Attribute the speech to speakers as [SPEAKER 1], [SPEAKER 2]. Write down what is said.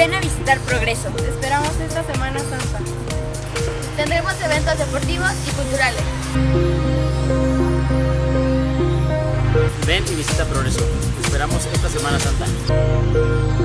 [SPEAKER 1] Ven a visitar Progreso.
[SPEAKER 2] Te esperamos esta Semana Santa.
[SPEAKER 3] Tendremos eventos deportivos y culturales.
[SPEAKER 4] Ven y visita Progreso. Te esperamos esta Semana Santa.